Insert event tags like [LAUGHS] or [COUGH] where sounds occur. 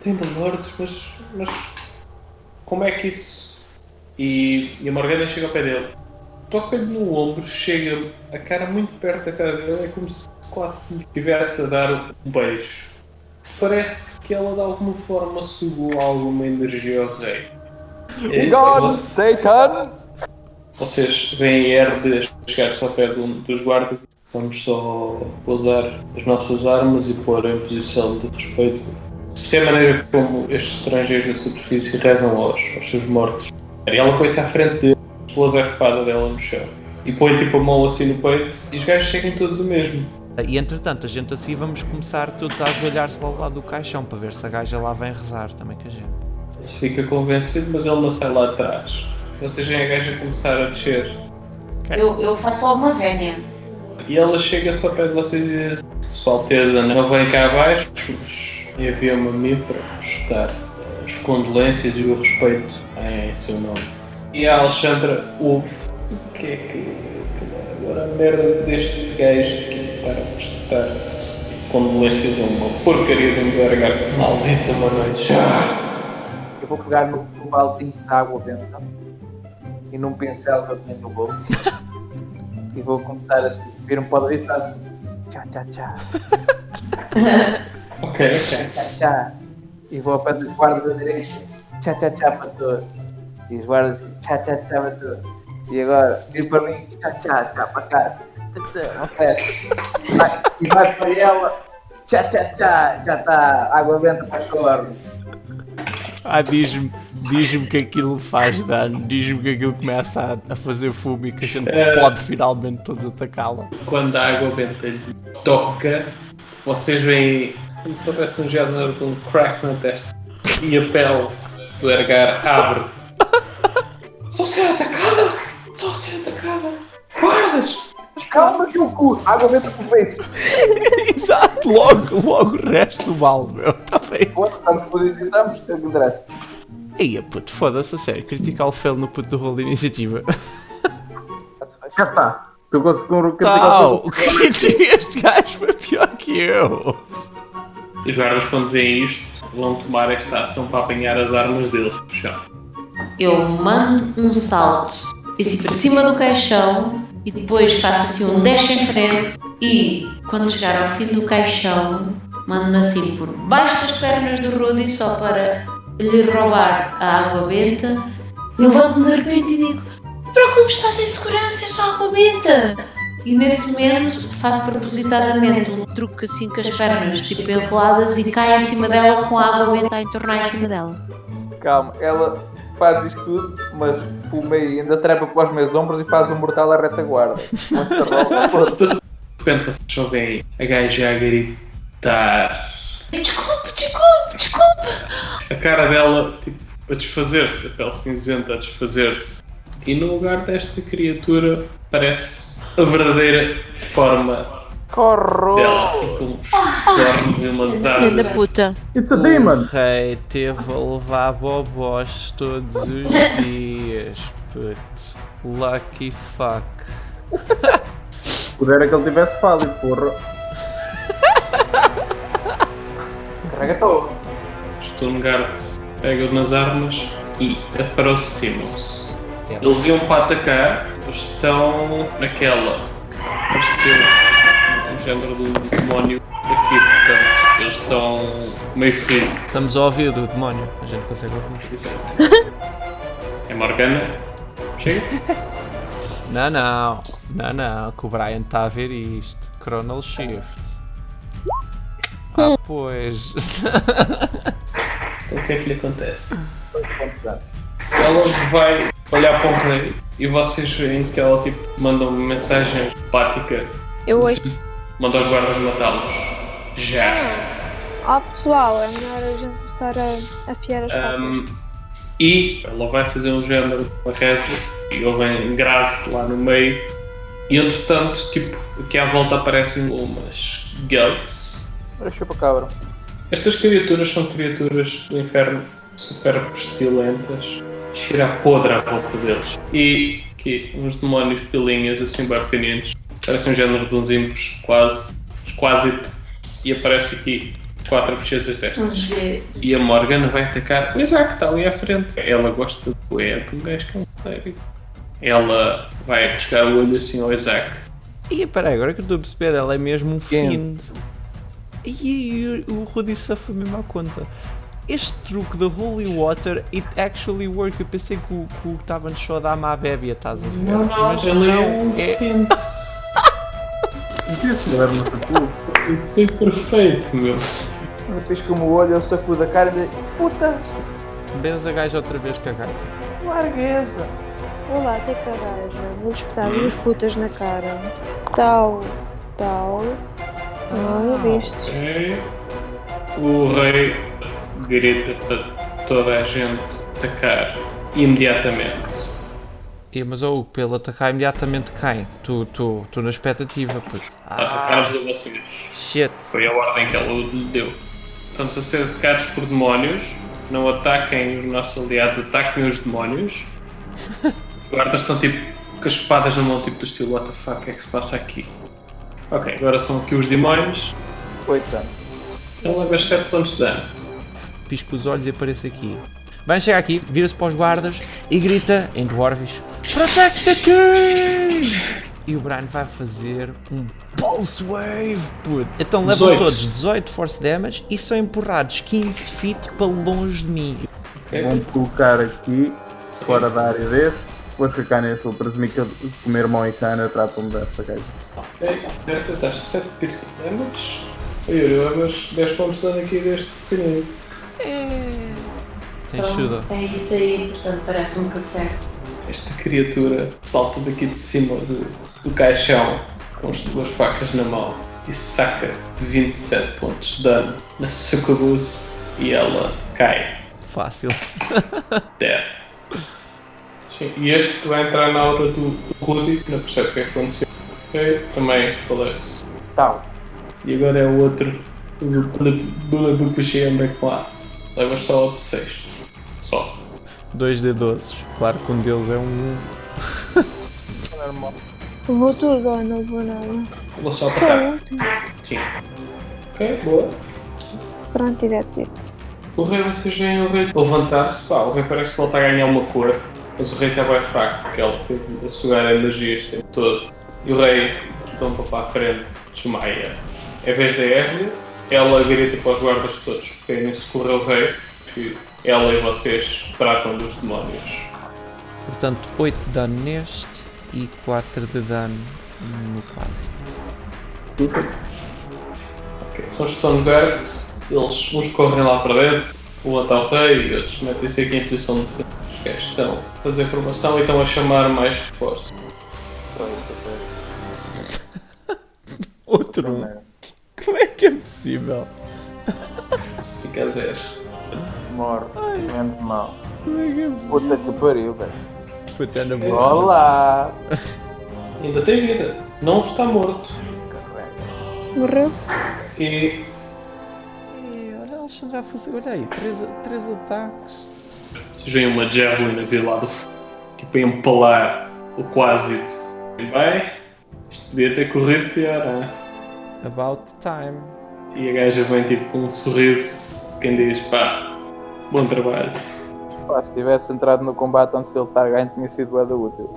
tem mortos, mas, mas como é que isso. E, e a Morgana chega ao pé dele, toca-lhe no ombro, chega a cara muito perto da cara dele, é como se quase estivesse a dar um beijo. Parece que ela de alguma forma sugou alguma energia ao rei. É, God, Satan! Vocês veem a Herde chegar-se ao pé de um dos guardas. Vamos só pousar as nossas armas e pôr em posição de respeito. Isto é a maneira como estes estrangeiros da superfície rezam aos, aos seus mortos. E ela põe-se à frente dele, pousa a espada dela no chão. E põe tipo a mão assim no peito e os gajos seguem todos o mesmo. E entretanto, a gente assim vamos começar todos a ajoelhar-se lá ao lado do caixão para ver se a gaja lá vem rezar também com a gente. Ele fica convencido, mas ele não sai lá atrás. Vocês veem a gaja começar a descer. Eu, eu faço logo uma vénia. E ela chega-se ao pé de vocês e diz: Sua Alteza não vem cá abaixo, mas envia-me a mim para prestar as condolências e o respeito em seu nome. E a Alexandra ouve o que é que. Agora a merda deste gajo que para prestar condolências a uma porcaria de um gargar malditos a uma noite já. Eu vou pegar no, baldinho de água benta e num pincel que eu tenho no bolso [LAUGHS] e vou começar a vir um pó de e tchá tchá tchá Ok, ok. tchá tchá e vou para os guardas a direita. Tchá tchá tchá para todos. E os guardas tchá tchá tchá para todos. E agora vir para mim tchá tchá tchá para cá. Ok. Vai- e vai para ela. Tchá tchá tchá já está água benta para Ah, diz-me diz que aquilo faz dano, diz-me que aquilo começa a, a fazer fumo e que a gente pode finalmente todos atacá-la. Quando a água benta lhe toca, vocês veem como se houvesse um género de um crack na testa e a pele do Ergar abre. Estou a ser atacada! Estou a ser atacada! Guardas! calma que eu curo água benta para os beijos Exato, logo, logo o resto do mal, meu. Está feio. Foda-se, estamos fodidos e estamos, é o que interessa. Ia, puto, foda-se a sério. Critical fail no puto do rol de iniciativa. Já está. Tu conseguiu um Tal, o que este gajo foi pior que eu. Os guardas, quando veem isto, vão tomar esta ação para apanhar as armas deles no chão. Eu mando um salto assim para cima do caixão e depois faço assim um dash em frente e quando chegar ao fim do caixão mando-me assim por baixo das pernas do Rudy só para lhe roubar a água benta. Levanto-me de repente e digo: Preocupe, estás em segurança, é só água benta. E nesse momento faço propositadamente um truque assim com as pernas tipo enroladas e cai em cima dela com a água benta a entornar em cima dela. Calma, ela faz isto tudo, mas pelo meio ainda trepa para os meus ombros e faz um mortal à retaguarda. [LAUGHS] De repente vocês só veem a gaja a gritar. Desculpe, desculpe, desculpe. A cara dela, tipo, a desfazer-se, a pele cinzenta a desfazer-se. E no lugar desta criatura parece a verdadeira forma Corro! dela, assim com uns cornos e umas asas. da puta. It's a O demon! rei teve a levar bobós todos os [LAUGHS] dias, puto. Lucky fuck. Pudera que ele tivesse pálido, porra. Carrega todo. Sturmgard pega nas armas e aproximam-se. Eles iam para atacar, mas estão naquela. Pareceu um género de demónio aqui, portanto, eles estão meio felizes. Estamos a ouvir do demónio, a gente consegue ouvir. [LAUGHS] É Morgana. Chega. [LAUGHS] Não, não, não, não, que o Brian está a ver isto. Chronal Shift. Ah, pois. Então o que é que lhe acontece? [LAUGHS] Ela vai olhar para o rei e vocês veem que ela tipo, manda uma mensagem empática. Eu ouço. Manda os guardas matá-los. Já. Ó pessoal, é melhor a gente começar a afiar as. Um, e ela vai fazer um género de uma reza e ouvem graça lá no meio. E entretanto, tipo, aqui à volta aparecem umas goats. Olha, chupa cabra. Estas criaturas são criaturas do inferno super pestilentas. Cheira a podre à volta deles. E aqui, uns demónios pilinhas assim bem pequeninos. Parecem um género de uns impos, quase. Quase. E aparece aqui quatro bochechas destas. E a Morgan vai atacar o Isaac, está ali à frente. Ela gosta do é de um gajo que é um sério. Ela vai buscar o olho assim ao Isaac. E peraí, agora que eu estou a perceber, ela é mesmo um Quente. fiend. E, o Rudy foi mesmo à conta. Este truque da Holy Water, it actually work. Eu pensei que o que estava no show da Ama Bébia, estás a ver? Mas ele é não, um é, fiend. Isso era foi perfeito, meu. Depois como o olho, eu sacudo a cara e digo, puta, benza gaja outra vez com a gata. largueza. Vou lá ter com a gaja. Vou espetar duas putas na cara. Tal, tal. Olha, viste? Ok. O rei grita para toda a gente atacar imediatamente. E, mas oh, pelo atacar imediatamente quem? Tu, tu, tu na expectativa, puto. Atacar-vos a vocês. Shit. Foi a ordem que ela lhe deu. Estamos a ser atacados por demónios. Não ataquem os nossos aliados, ataquem os demónios. Os [LAUGHS] guardas estão tipo com as espadas na mão, tipo do estilo: What the fuck, o que é que se passa aqui? Ok, agora são aqui os demónios. Oito anos. Ele leva 7 pontos de dano. Pisca os olhos e aparece aqui. Vai chegar aqui, vira-se para os guardas e grita em Dwarvish: Protect the King! E o Brian vai fazer um Pulse Wave, puto. Então levam 18. todos 18 Force Damage e são empurrados 15 feet para longe de mim. Vão colocar aqui, fora da área deste. Depois que a cana é presumir que o meu irmão e cana tratam-me desta gaja. Ok, certo, estás 7 piercing damage. Oi, eu levas 10 pontos de dano aqui deste pequenino. Tem ajuda. É isso aí, portanto, parece-me que acerto. Esta criatura salta daqui de cima do, do caixão com as duas facas na mão e saca 27 pontos de dano na sucubus e ela cai. Fácil. Dead. Sim, e este vai entrar na aura do, do Rudy, que não percebe o que é que aconteceu. Ok, também falece. Tal. E agora é o outro, o Bulabukushi Ambekwa. Levas só ao 16. Só. 2D12. Claro que um deles é um. Normal. Vou tudo ou não vou nada? Vou só atacar. Sim. Ok, boa. Pronto, e that's it. O rei, vocês veem o rei levantar-se. Pá, o rei parece que ele está a ganhar uma cor, mas o rei está bem fraco, porque ele teve a sugar a energia este tempo todo. E o rei tomba para a frente, desmaia. Em vez da Erle, ela grita para os guardas todos, porque nem socorrer o rei, que ela e vocês tratam dos demónios. Portanto, 8 de dano neste e 4 de dano no quase. Ok, são os Stone Guards, eles uns correm lá para dentro, um está o rei e outros metem-se aqui em posição de defesa. Estão a fazer formação e estão a chamar mais reforço. [LAUGHS] Outro um. Como é que é possível? Fica [LAUGHS] zero. Morre. Menos mal. Como é que é possível? Puta que pariu, velho. Puta na boca. Olá. [LAUGHS] Ainda tem vida, não está morto. Morreu? E Olha a Alexandra a fazer. Olha aí, 3 ataques. vocês veem uma javelin a vir lá do fundo, tipo a empalar o Quasit. Bem, isto podia ter corrido pior, hein? About time. E a gaja vem tipo com um sorriso, quem diz pá, bom trabalho. Pá, se tivesse entrado no combate antes ele estar ganho, tinha sido bué da útil.